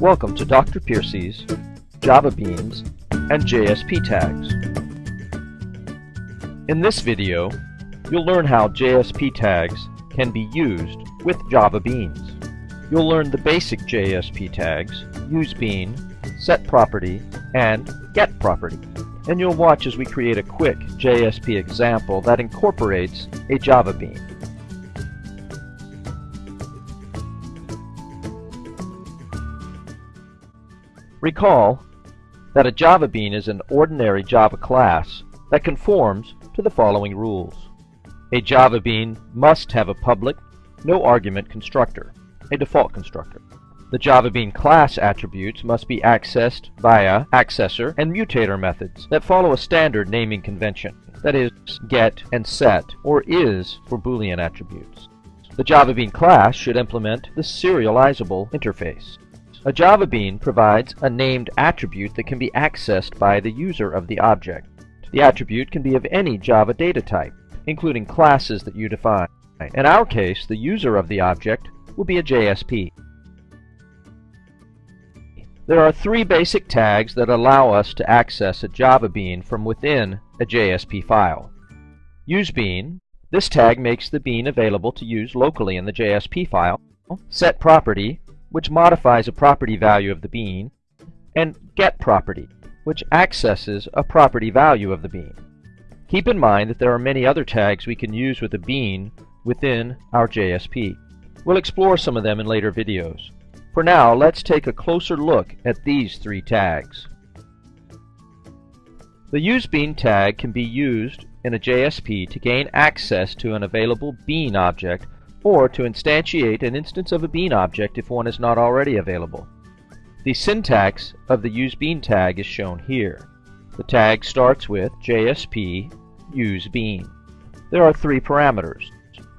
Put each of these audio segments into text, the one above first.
Welcome to Dr. Piercy's Java Beans and JSP tags. In this video, you'll learn how JSP tags can be used with Java Beans. You'll learn the basic JSP tags, useBean, setProperty, and getProperty. And you'll watch as we create a quick JSP example that incorporates a Java Bean. Recall that a Java Bean is an ordinary Java class that conforms to the following rules. A Java Bean must have a public, no argument constructor, a default constructor. The Java Bean class attributes must be accessed via accessor and mutator methods that follow a standard naming convention, that is, get and set, or is for Boolean attributes. The Java Bean class should implement the serializable interface. A Java Bean provides a named attribute that can be accessed by the user of the object. The attribute can be of any Java data type, including classes that you define. In our case, the user of the object will be a JSP. There are three basic tags that allow us to access a Java Bean from within a JSP file. UseBean. This tag makes the bean available to use locally in the JSP file. SetProperty which modifies a property value of the bean, and getProperty, which accesses a property value of the bean. Keep in mind that there are many other tags we can use with a bean within our JSP. We'll explore some of them in later videos. For now, let's take a closer look at these three tags. The useBean tag can be used in a JSP to gain access to an available bean object or to instantiate an instance of a bean object if one is not already available. The syntax of the useBean tag is shown here. The tag starts with JSP useBean. There are three parameters.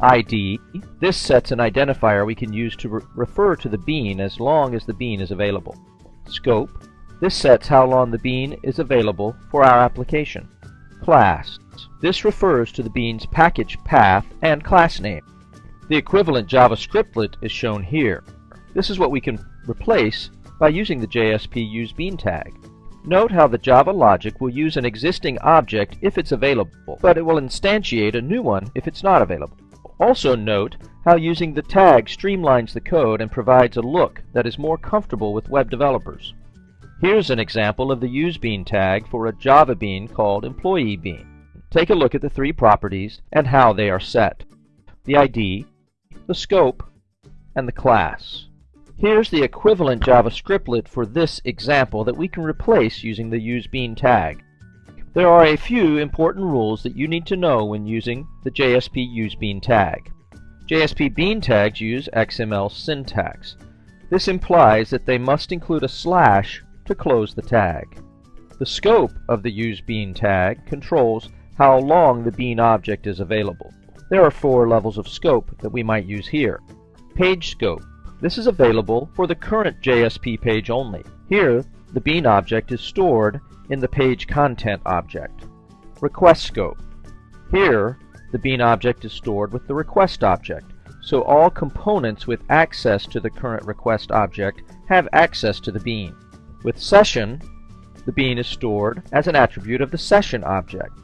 ID, this sets an identifier we can use to re refer to the bean as long as the bean is available. Scope, this sets how long the bean is available for our application. Class, this refers to the bean's package path and class name. The equivalent Java scriptlet is shown here. This is what we can replace by using the JSP useBean tag. Note how the Java logic will use an existing object if it's available, but it will instantiate a new one if it's not available. Also note how using the tag streamlines the code and provides a look that is more comfortable with web developers. Here's an example of the useBean tag for a Java bean called EmployeeBean. Take a look at the three properties and how they are set. The ID, the scope, and the class. Here's the equivalent Java scriptlet for this example that we can replace using the useBean tag. There are a few important rules that you need to know when using the JSP useBean tag. JSP bean tags use XML syntax. This implies that they must include a slash to close the tag. The scope of the useBean tag controls how long the bean object is available. There are four levels of scope that we might use here. Page scope. This is available for the current JSP page only. Here, the bean object is stored in the page context object. Request scope. Here, the bean object is stored with the request object, so all components with access to the current request object have access to the bean. With session, the bean is stored as an attribute of the session object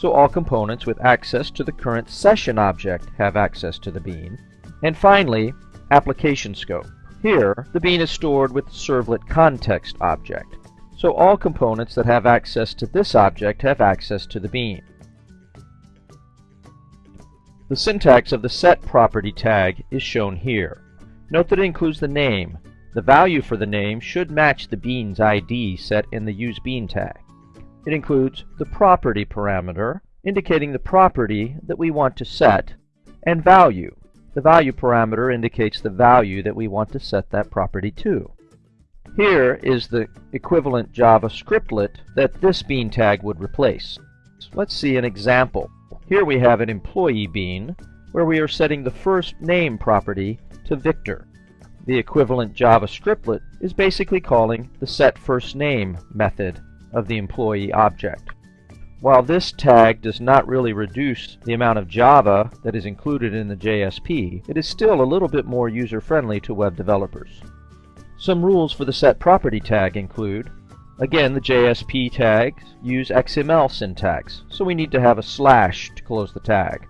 so all components with access to the current session object have access to the bean. And finally, application scope. Here, the bean is stored with the servlet context object, so all components that have access to this object have access to the bean. The syntax of the set property tag is shown here. Note that it includes the name. The value for the name should match the bean's ID set in the useBean tag. It includes the property parameter, indicating the property that we want to set, and value. The value parameter indicates the value that we want to set that property to. Here is the equivalent Java scriptlet that this bean tag would replace. Let's see an example. Here we have an employee bean where we are setting the first name property to Victor. The equivalent Java scriptlet is basically calling the setFirstName method of the employee object. While this tag does not really reduce the amount of Java that is included in the JSP, it is still a little bit more user-friendly to web developers. Some rules for the set property tag include Again, the JSP tags use XML syntax, so we need to have a slash to close the tag.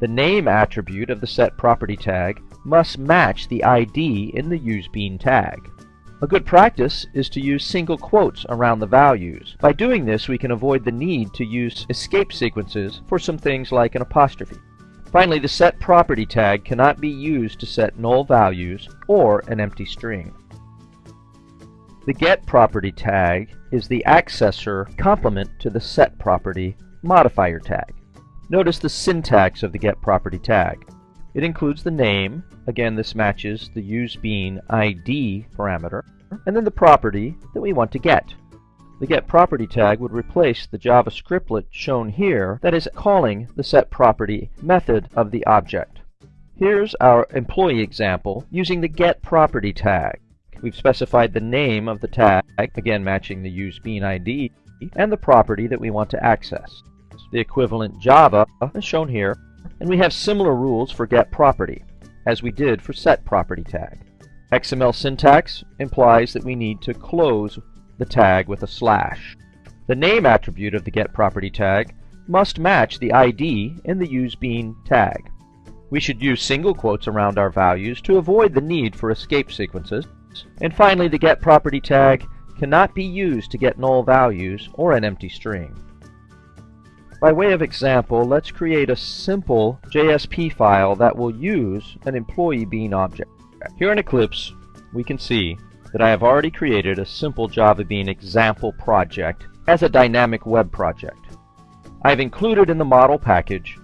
The name attribute of the set property tag must match the ID in the useBean tag. A good practice is to use single quotes around the values. By doing this, we can avoid the need to use escape sequences for some things like an apostrophe. Finally, the set property tag cannot be used to set null values or an empty string. The get property tag is the accessor complement to the set property modifier tag. Notice the syntax of the get property tag. It includes the name, again this matches the useBean ID parameter, and then the property that we want to get. The get property tag would replace the Java scriptlet shown here that is calling the set property method of the object. Here's our employee example using the get property tag. We've specified the name of the tag, again matching the useBean ID, and the property that we want to access. The equivalent Java is shown here, and we have similar rules for get property, as we did for set property tag. XML syntax implies that we need to close the tag with a slash. The name attribute of the get property tag must match the ID in the useBean tag. We should use single quotes around our values to avoid the need for escape sequences, and finally, the get property tag cannot be used to get null values or an empty string. By way of example, let's create a simple JSP file that will use an employee bean object. Here in Eclipse, we can see that I have already created a simple Java Bean example project as a dynamic web project. I've included in the model package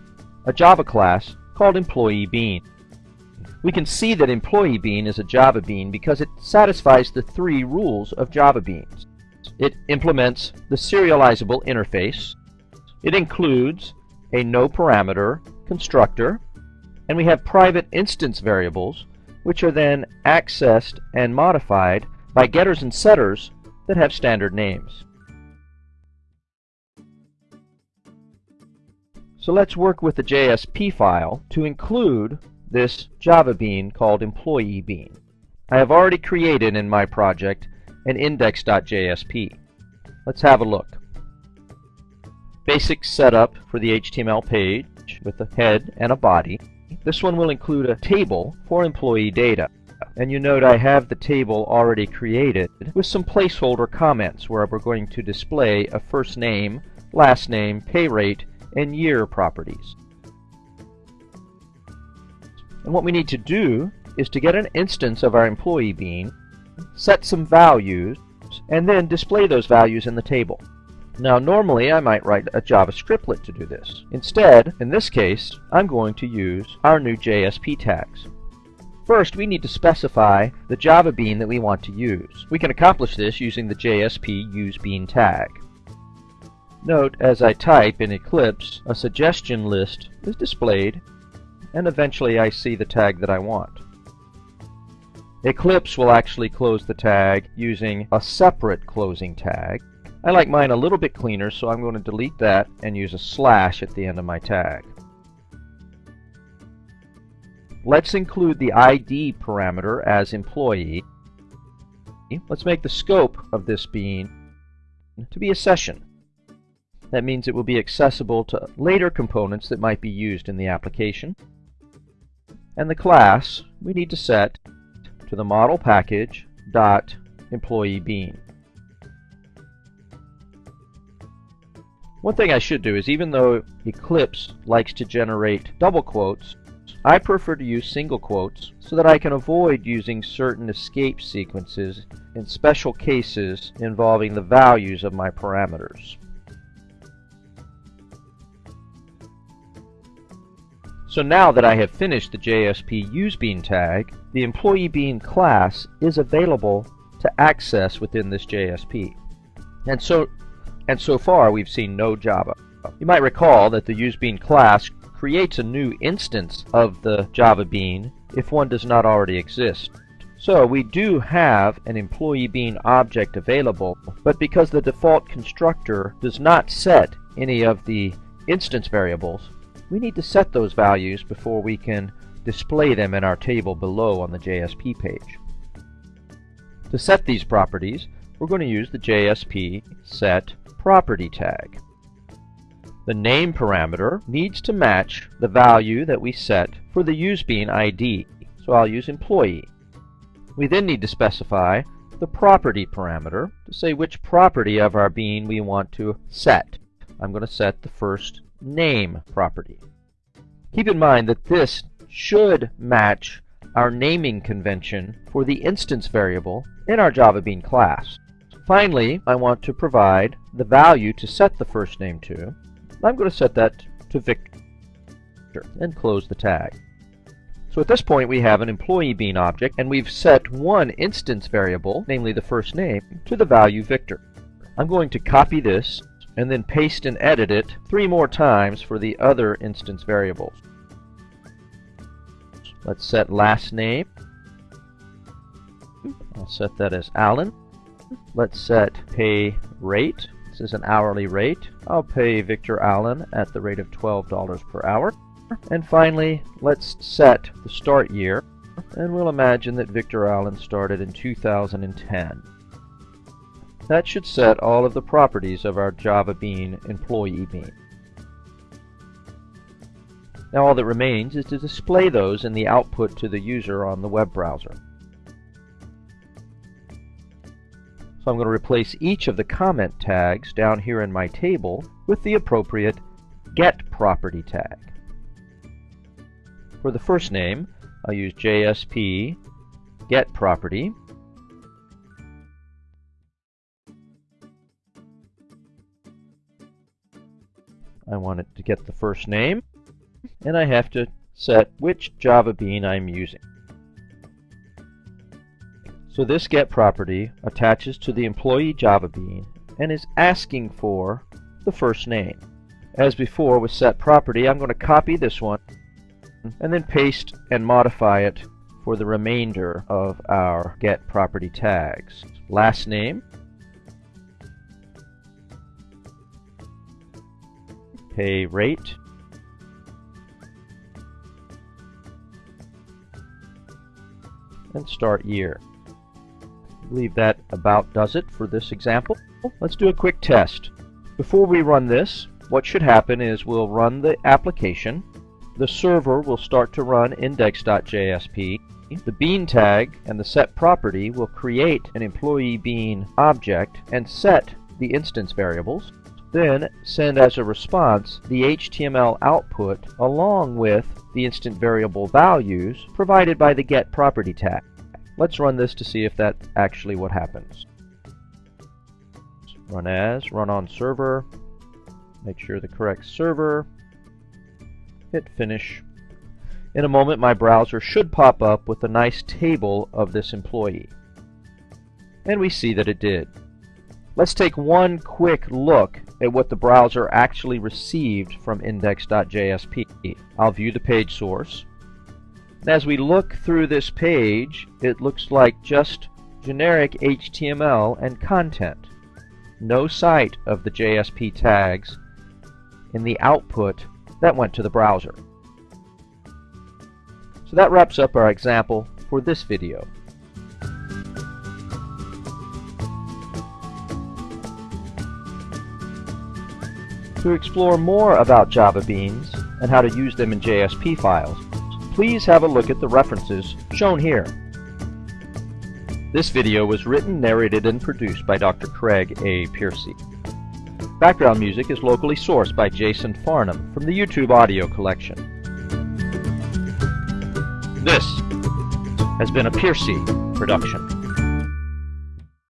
a Java class called employee bean. We can see that employee bean is a Java bean because it satisfies the three rules of Java beans. It implements the serializable interface. It includes a no parameter constructor, and we have private instance variables, which are then accessed and modified by getters and setters that have standard names. So let's work with the JSP file to include this Java bean called employee bean. I have already created in my project an index.jsp. Let's have a look. Basic setup for the HTML page with a head and a body. This one will include a table for employee data. And you note I have the table already created with some placeholder comments where we're going to display a first name, last name, pay rate, and year properties. And what we need to do is to get an instance of our employee bean, set some values, and then display those values in the table. Now normally I might write a Java scriptlet to do this. Instead, in this case, I'm going to use our new JSP tags. First, we need to specify the Java bean that we want to use. We can accomplish this using the JSP useBean tag. Note, as I type in Eclipse, a suggestion list is displayed and eventually I see the tag that I want. Eclipse will actually close the tag using a separate closing tag. I like mine a little bit cleaner, so I'm going to delete that and use a slash at the end of my tag. Let's include the ID parameter as employee. Let's make the scope of this bean to be a session. That means it will be accessible to later components that might be used in the application. And the class we need to set to the model package dot employee bean. One thing I should do is even though Eclipse likes to generate double quotes, I prefer to use single quotes so that I can avoid using certain escape sequences in special cases involving the values of my parameters. So now that I have finished the JSP useBean tag, the employee bean class is available to access within this JSP. And so, and so far we've seen no Java. You might recall that the useBean class creates a new instance of the Java bean if one does not already exist. So we do have an employee bean object available, but because the default constructor does not set any of the instance variables, we need to set those values before we can display them in our table below on the JSP page. To set these properties, we're going to use the JSP set property tag. The name parameter needs to match the value that we set for the useBean ID, so I'll use employee. We then need to specify the property parameter to say which property of our bean we want to set. I'm going to set the first name property. Keep in mind that this should match our naming convention for the instance variable in our Java Bean class. Finally, I want to provide the value to set the first name to. I'm going to set that to Victor and close the tag. So at this point we have an employee bean object and we've set one instance variable, namely the first name, to the value Victor. I'm going to copy this and then paste and edit it three more times for the other instance variables. Let's set last name. I'll set that as Allen. Let's set pay rate. This is an hourly rate. I'll pay Victor Allen at the rate of $12 per hour. And finally, let's set the start year, and we'll imagine that Victor Allen started in 2010. That should set all of the properties of our Java Bean employee bean. Now all that remains is to display those in the output to the user on the web browser. I'm going to replace each of the comment tags down here in my table with the appropriate get property tag. For the first name, I'll use JSP get property. I want it to get the first name, and I have to set which Java Bean I'm using. So this get property attaches to the employee Java Bean and is asking for the first name. As before with set property, I'm going to copy this one and then paste and modify it for the remainder of our get property tags. Last name, pay rate, and start year. Believe that about does it for this example. Let's do a quick test. Before we run this, what should happen is we'll run the application the server will start to run index.jsp. The bean tag and the set property will create an employee bean object and set the instance variables. Then send as a response the HTML output along with the instance variable values provided by the get property tag. Let's run this to see if that's actually what happens. Run as, run on server, make sure the correct server, hit finish. In a moment my browser should pop up with a nice table of this employee. And we see that it did. Let's take one quick look at what the browser actually received from index.jsp. I'll view the page source. And as we look through this page, it looks like just generic HTML and content. No sight of the JSP tags in the output that went to the browser. So that wraps up our example for this video. To explore more about Java Beans and how to use them in JSP files, please have a look at the references shown here. This video was written, narrated, and produced by Dr. Craig A. Piercy. Background music is locally sourced by Jason Farnham from the YouTube audio collection. This has been a Piercy production.